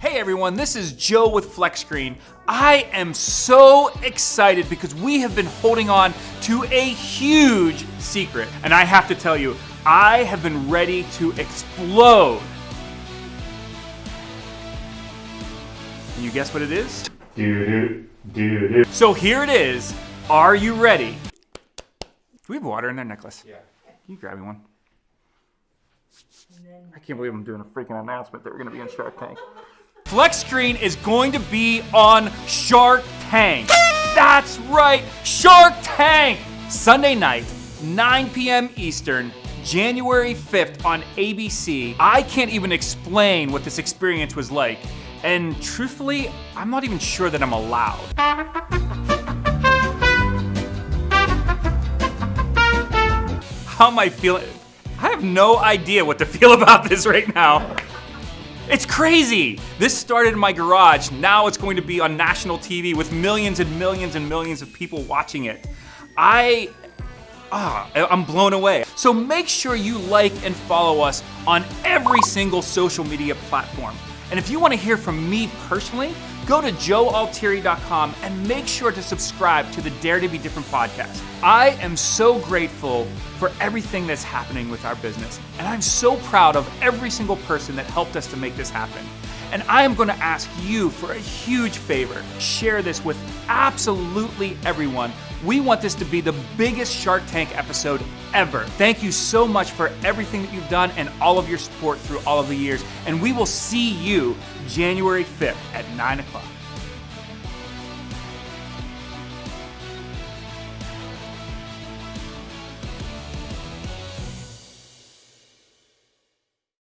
Hey everyone, this is Joe with FlexScreen. I am so excited because we have been holding on to a huge secret. And I have to tell you, I have been ready to explode. Can you guess what it is? Do do do. So here it is. Are you ready? Do we have water in their necklace? Yeah. Can you grab me one? I can't believe I'm doing a freaking announcement that we're gonna be in Shark Tank. Flex Screen is going to be on Shark Tank. That's right, Shark Tank! Sunday night, 9 p.m. Eastern, January 5th on ABC. I can't even explain what this experience was like. And truthfully, I'm not even sure that I'm allowed. How am I feeling? I have no idea what to feel about this right now. It's crazy. This started in my garage. Now it's going to be on national TV with millions and millions and millions of people watching it. I, ah, I'm blown away. So make sure you like and follow us on every single social media platform. And if you want to hear from me personally, go to joealtieri.com and make sure to subscribe to the Dare to Be Different podcast. I am so grateful for everything that's happening with our business, and I'm so proud of every single person that helped us to make this happen. And I am going to ask you for a huge favor. Share this with absolutely everyone. We want this to be the biggest Shark Tank episode ever. Thank you so much for everything that you've done and all of your support through all of the years. And we will see you January 5th at 9 o'clock.